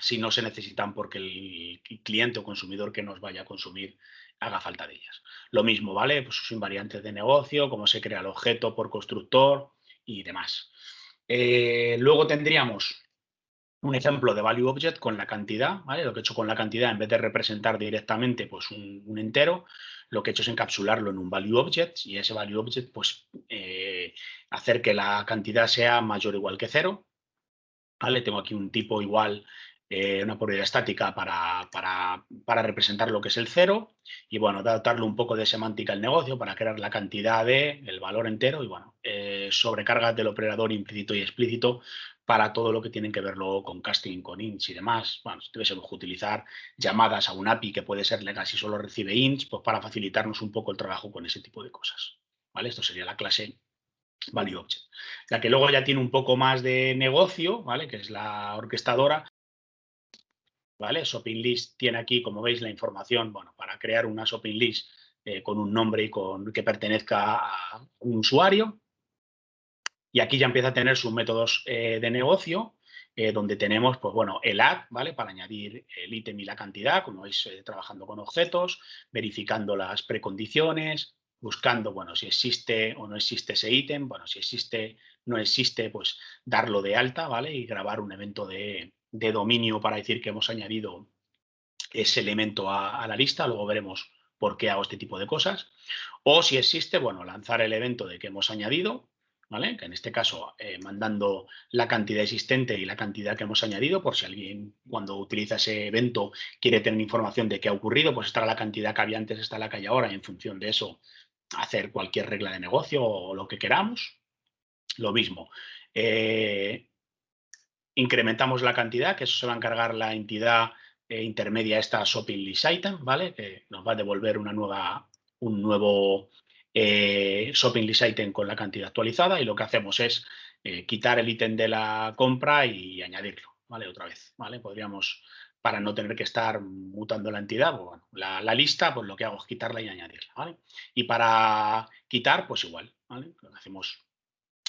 si no se necesitan porque el cliente o consumidor que nos vaya a consumir haga falta de ellas. Lo mismo, ¿vale? Pues sus invariantes de negocio, cómo se crea el objeto por constructor y demás. luego tendríamos un ejemplo de value object con la cantidad, ¿vale? Lo que he hecho con la cantidad, en vez de representar directamente pues, un, entero, lo que he hecho es encapsularlo en un value object y ese value object, pues, eh, hacer que la cantidad sea mayor o igual que cero, ¿vale? Tengo aquí un tipo igual, eh, una propiedad estática para, para, representar lo que es el cero y, bueno, darle un poco de semántica al negocio para crear la cantidad de el valor entero y, bueno, eh, sobrecargas del operador implícito y explícito para todo lo que tienen que ver luego con casting, con ints y demás. Bueno, si tuviésemos que utilizar llamadas a un API que puede ser legal si solo recibe ints, pues para facilitarnos un poco el trabajo con ese tipo de cosas. ¿Vale? Esto sería la clase Value Object. Ya que luego ya tiene un poco más de negocio, ¿vale? Que es la orquestadora. ¿Vale? Shopping List tiene aquí, como veis, la información, bueno, para crear una Shopping List eh, con un nombre y con que pertenezca a un usuario, y aquí ya empieza a tener sus métodos eh, de negocio, eh, donde tenemos, pues bueno, el add, ¿vale? Para añadir el ítem y la cantidad, como veis, trabajando con objetos, verificando las precondiciones, buscando, bueno, si existe o no existe ese ítem, bueno, si existe, no existe, pues darlo de alta, ¿vale? Y grabar un evento de, dominio para decir que hemos añadido ese elemento a, a, la lista, luego veremos por qué hago este tipo de cosas. O si existe, bueno, lanzar el evento de que hemos añadido, ¿vale? Que en este caso eh, mandando la cantidad existente y la cantidad que hemos añadido, por si alguien cuando utiliza ese evento quiere tener información de qué ha ocurrido, pues estará la cantidad que había antes, está la que hay ahora, y en función de eso hacer cualquier regla de negocio o lo que queramos. Lo mismo. Eh, incrementamos la cantidad, que eso se va a encargar la entidad eh, intermedia esta shopping list item, ¿vale? Que nos va a devolver una nueva, un nuevo eh, shopping list item con la cantidad actualizada y lo que hacemos es eh, quitar el ítem de la compra y añadirlo, ¿vale? Otra vez, ¿vale? Podríamos, para no tener que estar mutando la entidad, pues bueno, la, lista, pues lo que hago es quitarla y añadirla, ¿vale? Y para quitar, pues igual, ¿vale? Lo que hacemos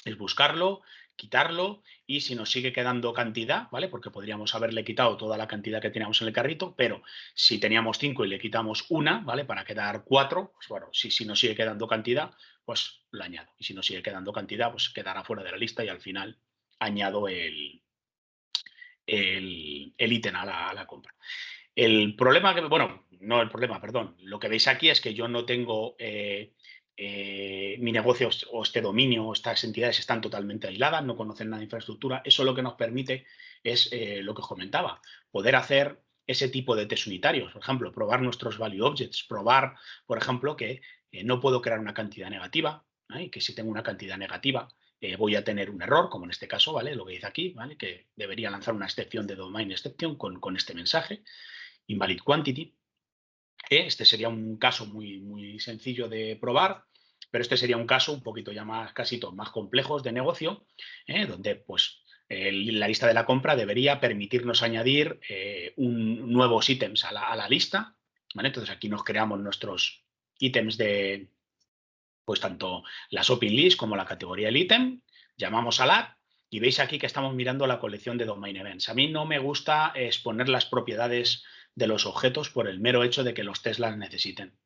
es buscarlo, quitarlo y si nos sigue quedando cantidad, ¿vale? Porque podríamos haberle quitado toda la cantidad que teníamos en el carrito, pero si teníamos cinco y le quitamos una, ¿vale? Para quedar cuatro, pues bueno, si, si nos sigue quedando cantidad, pues lo añado. Y si nos sigue quedando cantidad, pues quedará fuera de la lista y al final añado el, el, ítem a la, a la compra. El problema que, bueno, no el problema, perdón, lo que veis aquí es que yo no tengo eh, eh, mi negocio o este dominio o estas entidades están totalmente aisladas, no conocen nada de infraestructura. Eso lo que nos permite es eh, lo que os comentaba, poder hacer ese tipo de test unitarios. Por ejemplo, probar nuestros value objects, probar, por ejemplo, que eh, no puedo crear una cantidad negativa, y que si tengo una cantidad negativa voy a tener un error, como en este caso, ¿vale? Lo que dice aquí, ¿vale? Que debería lanzar una excepción de domain exception con, con este mensaje, invalid quantity. Este sería un caso muy, muy sencillo de probar, pero este sería un caso un poquito ya más, casi más complejos de negocio, ¿eh? donde pues la lista de la compra debería permitirnos añadir eh, un, nuevos ítems a la, lista. Entonces aquí nos creamos nuestros ítems de, pues tanto la shopping list como la categoría del ítem, llamamos a la y veis aquí que estamos mirando la colección de domain events. A mí no me gusta exponer las propiedades de los objetos por el mero hecho de que los Teslas necesiten.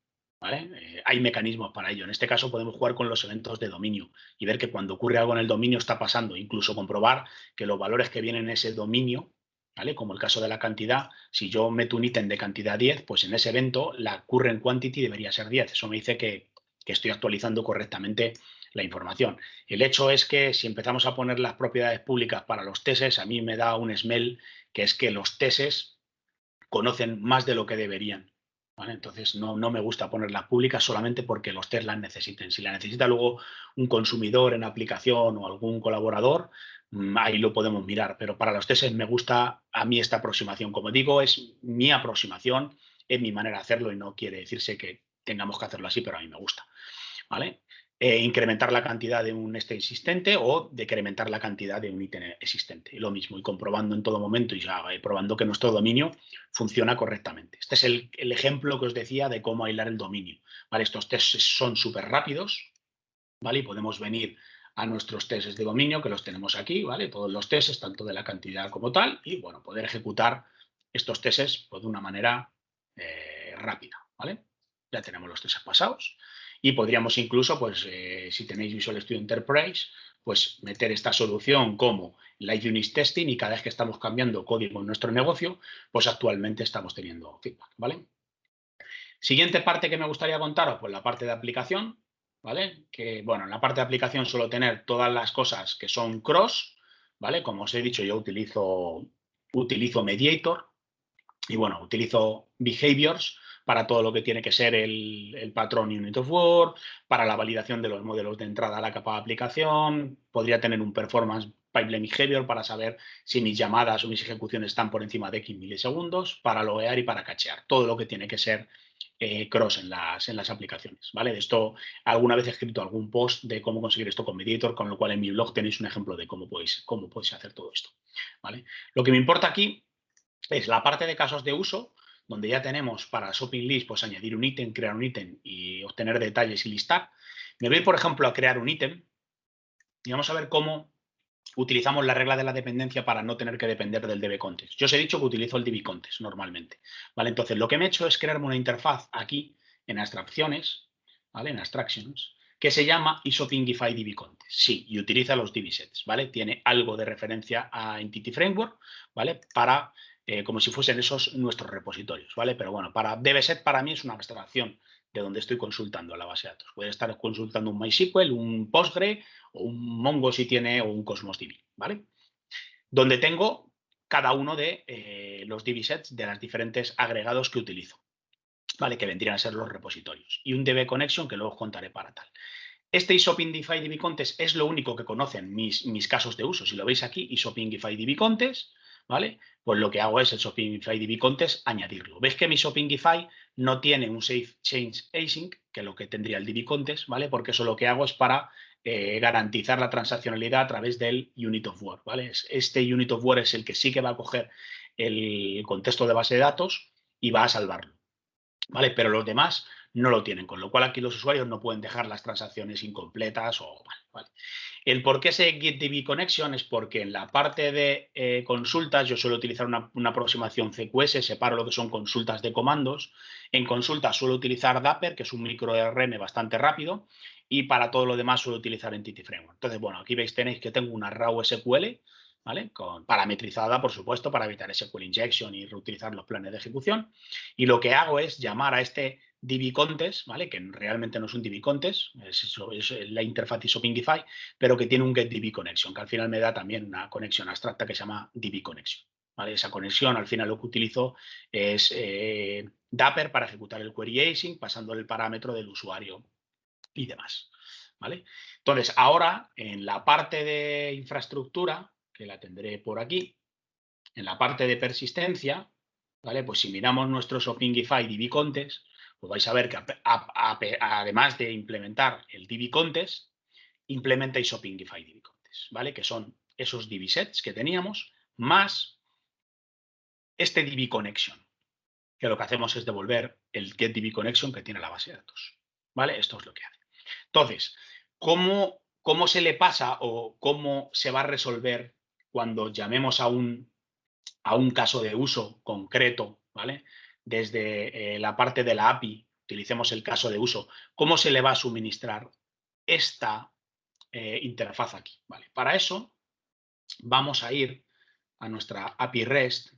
Eh, hay mecanismos para ello. En este caso podemos jugar con los eventos de dominio y ver que cuando ocurre algo en el dominio está pasando, incluso comprobar que los valores que vienen en ese dominio, ¿vale? como el caso de la cantidad, si yo meto un ítem de cantidad 10, pues en ese evento la current quantity debería ser 10. Eso me dice que, que estoy actualizando correctamente la información. El hecho es que si empezamos a poner las propiedades públicas para los teses, a mí me da un smell que es que los teses conocen más de lo que deberían. Entonces no, no, me gusta ponerlas públicas solamente porque los test las necesiten. Si la necesita luego un consumidor en aplicación o algún colaborador, mm, ahí lo podemos mirar. Pero para los tests me gusta a mí esta aproximación. Como digo, es mi aproximación, es mi manera de hacerlo y no quiere decirse que tengamos que hacerlo así, pero a mí me gusta. ¿Vale? Eh, incrementar la cantidad de un este existente o decrementar la cantidad de un ítem existente. lo mismo, y comprobando en todo momento y ya eh, probando que nuestro dominio funciona correctamente. Este es el, ejemplo que os decía de cómo aislar el dominio. ¿vale? Estos tests son súper rápidos ¿vale? y podemos venir a nuestros tests de dominio, que los tenemos aquí, ¿vale? todos los tests, tanto de la cantidad como tal, y bueno, poder ejecutar estos tests pues, de una manera eh, rápida. ¿vale? Ya tenemos los tests pasados. Y podríamos incluso, pues, eh, si tenéis Visual Studio Enterprise, pues meter esta solución como Live Unit Testing y cada vez que estamos cambiando código en nuestro negocio, pues actualmente estamos teniendo feedback, ¿vale? Siguiente parte que me gustaría contaros, pues la parte de aplicación, ¿vale? Que, bueno, en la parte de aplicación suelo tener todas las cosas que son cross, ¿vale? Como os he dicho, yo utilizo, utilizo Mediator y, bueno, utilizo Behaviors, para todo lo que tiene que ser el, patrón Unit of Word, para la validación de los modelos de entrada a la capa de aplicación, podría tener un performance pipeline behavior para saber si mis llamadas o mis ejecuciones están por encima de X milisegundos, para loguear y para cachear, todo lo que tiene que ser eh, cross en las, en las aplicaciones, ¿vale? De esto alguna vez he escrito algún post de cómo conseguir esto con Mediator, con lo cual en mi blog tenéis un ejemplo de cómo podéis, cómo podéis hacer todo esto, ¿vale? Lo que me importa aquí es la parte de casos de uso, donde ya tenemos para shopping list, pues añadir un ítem, crear un ítem y obtener detalles y listar. Me voy, por ejemplo, a crear un ítem y vamos a ver cómo utilizamos la regla de la dependencia para no tener que depender del DB context. Yo os he dicho que utilizo el DB context normalmente. ¿vale? Entonces, lo que me he hecho es crearme una interfaz aquí en abstracciones, ¿vale? en abstractions, que se llama isopingify DB context. Sí, y utiliza los DB sets, ¿vale? Tiene algo de referencia a Entity Framework, ¿vale? Para eh, como si fuesen esos nuestros repositorios, ¿vale? Pero bueno, para DBSet para mí es una abstracción de donde estoy consultando la base de datos. Puede estar consultando un MySQL, un Postgre o un Mongo si tiene o un Cosmos DB, ¿vale? Donde tengo cada uno de eh, los DB sets de los diferentes agregados que utilizo, ¿vale? Que vendrían a ser los repositorios. Y un DB connection que luego os contaré para tal. Este isopingify DB Contest es lo único que conocen mis, mis casos de uso. Si lo veis aquí, isopingify DB Contest, ¿vale? Pues lo que hago es el Shopify DB Contest añadirlo. ¿Veis que mi Shopify no tiene un Safe Change Async, que es lo que tendría el DB Contest, ¿vale? Porque eso lo que hago es para eh, garantizar la transaccionalidad a través del Unit of Word, ¿vale? Este Unit of Word es el que sí que va a coger el contexto de base de datos y va a salvarlo, ¿vale? Pero los demás no lo tienen, con lo cual aquí los usuarios no pueden dejar las transacciones incompletas o... Vale, El por qué ese GetDB Connection es porque en la parte de eh, consultas yo suelo utilizar una, aproximación CQS, separo lo que son consultas de comandos. En consultas suelo utilizar Dapper, que es un micro RM bastante rápido, y para todo lo demás suelo utilizar Entity Framework. Entonces, bueno, aquí veis, tenéis que tengo una RAW SQL, ¿vale? Con, parametrizada, por supuesto, para evitar SQL injection y reutilizar los planes de ejecución. Y lo que hago es llamar a este DB ¿vale? Que realmente no es un DB es, es la interfaz ISOPingify, pero que tiene un GetDB connection, que al final me da también una conexión abstracta que se llama DB. ¿vale? Esa conexión, al final lo que utilizo es eh, Dapper para ejecutar el query async, pasando el parámetro del usuario y demás. ¿vale? Entonces, ahora en la parte de infraestructura, que la tendré por aquí, en la parte de persistencia, ¿vale? Pues si miramos nuestro Shopingify DB pues vais a ver que además de implementar el DB Contest, implementa Isopingify DB ¿vale? Que son esos DB sets que teníamos, más este DB Connection, que lo que hacemos es devolver el get connection que tiene la base de datos, ¿vale? Esto es lo que hace. Entonces, ¿cómo, cómo se le pasa o cómo se va a resolver cuando llamemos a un, a un caso de uso concreto, ¿vale? Desde eh, la parte de la API, utilicemos el caso de uso, ¿cómo se le va a suministrar esta eh, interfaz aquí? Vale, para eso vamos a ir a nuestra API REST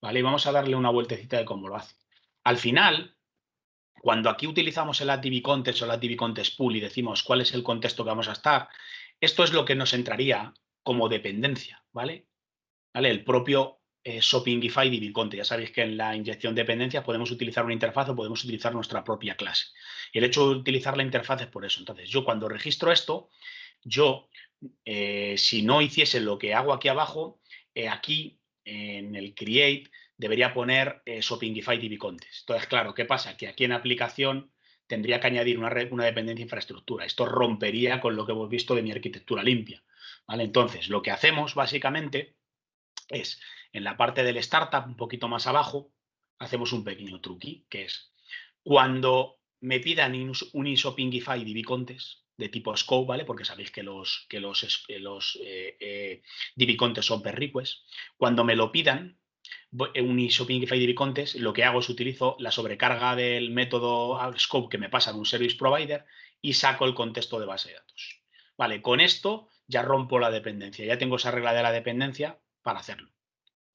¿vale? y vamos a darle una vueltecita de cómo lo hace. Al final, cuando aquí utilizamos el ATV Context o el ATV Context Pool y decimos cuál es el contexto que vamos a estar, esto es lo que nos entraría como dependencia, ¿vale? ¿Vale? El propio eh, Shopingify DB Ya sabéis que en la inyección de dependencias podemos utilizar una interfaz o podemos utilizar nuestra propia clase. Y el hecho de utilizar la interfaz es por eso. Entonces, yo cuando registro esto, yo, eh, si no hiciese lo que hago aquí abajo, eh, aquí en el create debería poner eh, Shopingify DB Entonces, claro, ¿qué pasa? Que aquí en aplicación tendría que añadir una, dependencia infraestructura. Esto rompería con lo que hemos visto de mi arquitectura limpia. ¿vale? Entonces, lo que hacemos básicamente es en la parte del startup, un poquito más abajo, hacemos un pequeño truqui, que es cuando me pidan un ISOPingify DB Contest de tipo scope, ¿vale? Porque sabéis que los, que los, eh, eh DB son per request. Cuando me lo pidan, un ISOPingify DB Contest, lo que hago es utilizo la sobrecarga del método scope que me pasa de un service provider y saco el contexto de base de datos. Vale, con esto ya rompo la dependencia, ya tengo esa regla de la dependencia para hacerlo.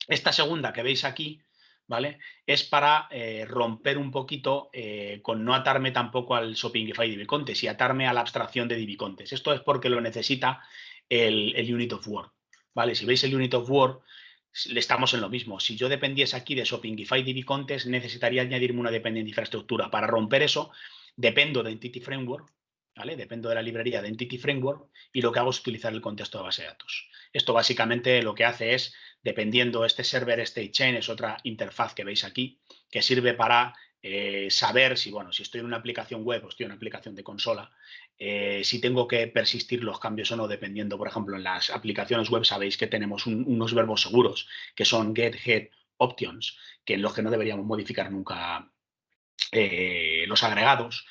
Esta segunda que veis aquí, ¿vale? Es para eh, romper un poquito eh, con no atarme tampoco al Shopingify DB y atarme a la abstracción de DB Esto es porque lo necesita el, Unit of Word, ¿vale? Si veis el Unit of Word, estamos en lo mismo. Si yo dependiese aquí de Shopingify DB necesitaría añadirme una dependencia de infraestructura. Para romper eso, dependo de Entity Framework, ¿vale? Dependo de la librería de Entity Framework y lo que hago es utilizar el contexto de base de datos. Esto básicamente lo que hace es dependiendo este server state chain es otra interfaz que veis aquí que sirve para eh, saber si, bueno, si estoy en una aplicación web o estoy en una aplicación de consola, eh, si tengo que persistir los cambios o no, dependiendo, por ejemplo, en las aplicaciones web sabéis que tenemos unos verbos seguros, que son get, head, options, que en los que no deberíamos modificar nunca eh, los agregados.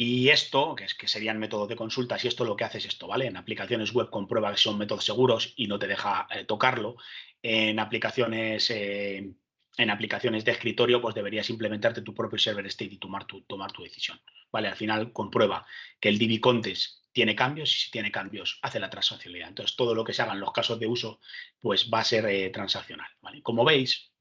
Y esto, que, es, que serían métodos de consultas, y esto lo que hace es esto, ¿vale? En aplicaciones web comprueba que son métodos seguros y no te deja tocarlo en aplicaciones, eh, en aplicaciones de escritorio, pues deberías implementarte tu propio server state y tomar tu, tomar tu decisión. ¿vale? Al final comprueba que el DB Contest tiene cambios y si tiene cambios hace la transaccionalidad. Entonces todo lo que se haga en los casos de uso pues va a ser eh, transaccional. ¿vale? Como veis,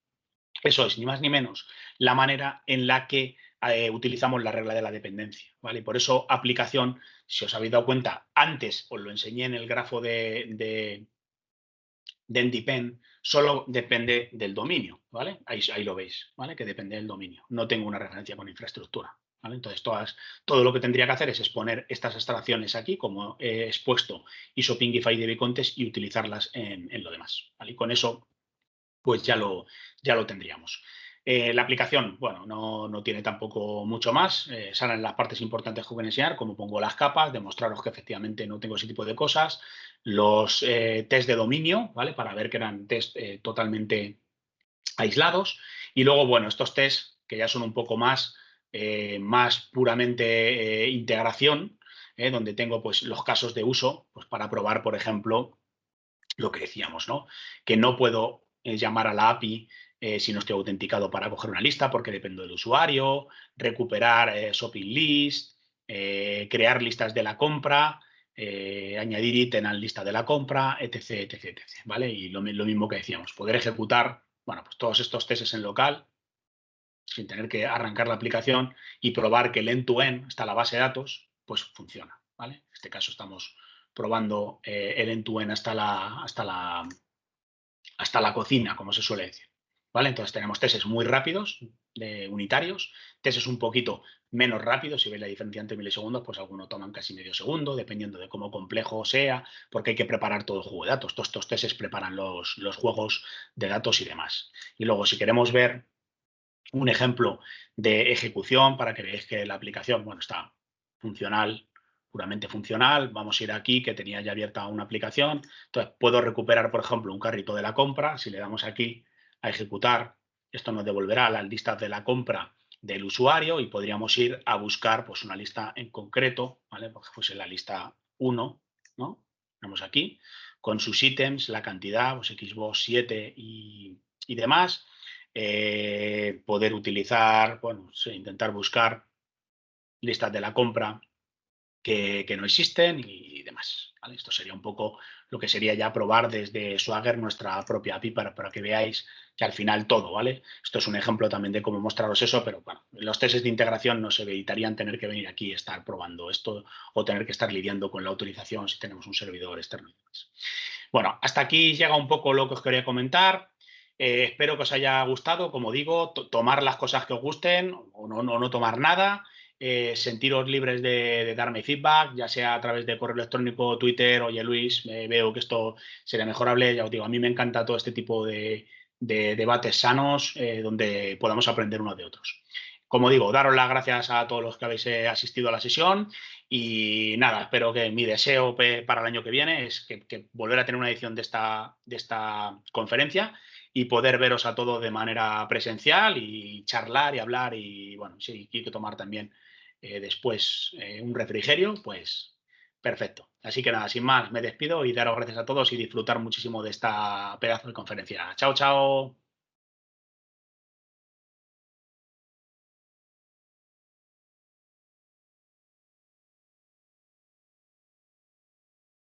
Eso es, ni más ni menos, la manera en la que eh, utilizamos la regla de la dependencia. ¿vale? Por eso aplicación, si os habéis dado cuenta, antes os lo enseñé en el grafo de, de, de solo depende del dominio. ¿vale? Ahí, ahí lo veis, ¿vale? que depende del dominio. No tengo una referencia con infraestructura. Entonces, todas, todo lo que tendría que hacer es exponer estas abstracciones aquí, como he expuesto ISO Pingify de Contest y utilizarlas en, lo demás. Y con eso, pues ya lo, ya lo tendríamos. Eh, la aplicación, bueno, no, tiene tampoco mucho más. Eh, salen las partes importantes que voy enseñar, como pongo las capas, demostraros que efectivamente no tengo ese tipo de cosas. Los eh, test de dominio, ¿vale? Para ver que eran test totalmente aislados. Y luego, bueno, estos test que ya son un poco más eh, más puramente eh, integración, eh, donde tengo pues, los casos de uso pues, para probar, por ejemplo, lo que decíamos, ¿no? que no puedo llamar a la API si no estoy autenticado para coger una lista porque dependo del usuario, recuperar shopping list, crear listas de la compra, añadir ítem a la lista de la compra, etc, etc, etc. ¿vale? Y lo, mismo que decíamos, poder ejecutar bueno, pues todos estos testes en local sin tener que arrancar la aplicación y probar que el end-to-end, está la base de datos, pues funciona. ¿vale? En este caso estamos probando eh, el end-to-end hasta la, hasta, la, hasta la cocina, como se suele decir. Entonces tenemos testes muy rápidos, unitarios, testes un poquito menos rápidos, si veis la diferencia entre milisegundos, pues algunos toman casi medio segundo, dependiendo de cómo complejo sea, porque hay que preparar todo el juego de datos. Todos estos testes preparan los, los juegos de datos y demás. Y luego, si queremos ver un ejemplo de ejecución para que veáis que la aplicación bueno, está funcional, puramente funcional. Vamos a ir aquí, que tenía ya abierta una aplicación. Entonces, puedo recuperar, por ejemplo, un carrito de la compra. Si le damos aquí a ejecutar, esto nos devolverá la lista de la compra del usuario y podríamos ir a buscar pues, una lista en concreto, ¿vale? Porque fuese la lista 1, ¿no? Aquí, con sus ítems, la cantidad, pues Xbox 7 y, y demás. Eh, poder utilizar, bueno, intentar buscar listas de la compra que, no existen y demás. Esto sería un poco lo que sería ya probar desde Swagger nuestra propia API para, que veáis que al final todo, ¿vale? Esto es un ejemplo también de cómo mostraros eso, pero bueno, los testes de integración no se evitarían tener que venir aquí y estar probando esto o tener que estar lidiando con la autorización si tenemos un servidor externo. Bueno, hasta aquí llega un poco lo que os quería comentar. Eh, espero que os haya gustado, como digo, tomar las cosas que os gusten o no, no, tomar nada. Eh, sentiros libres de, darme feedback, ya sea a través de correo electrónico, Twitter, oye Luis, veo que esto sería mejorable, ya os digo, a mí me encanta todo este tipo de, debates sanos eh, donde podamos aprender unos de otros. Como digo, daros las gracias a todos los que habéis asistido a la sesión y nada, espero que mi deseo para el año que viene es que, volver a tener una edición de esta, de esta conferencia y poder veros a todos de manera presencial y charlar y hablar y, bueno, si hay que tomar también eh, después eh, un refrigerio, pues perfecto. Así que nada, sin más, me despido y daros gracias a todos y disfrutar muchísimo de esta pedazo de conferencia. Chao, chao.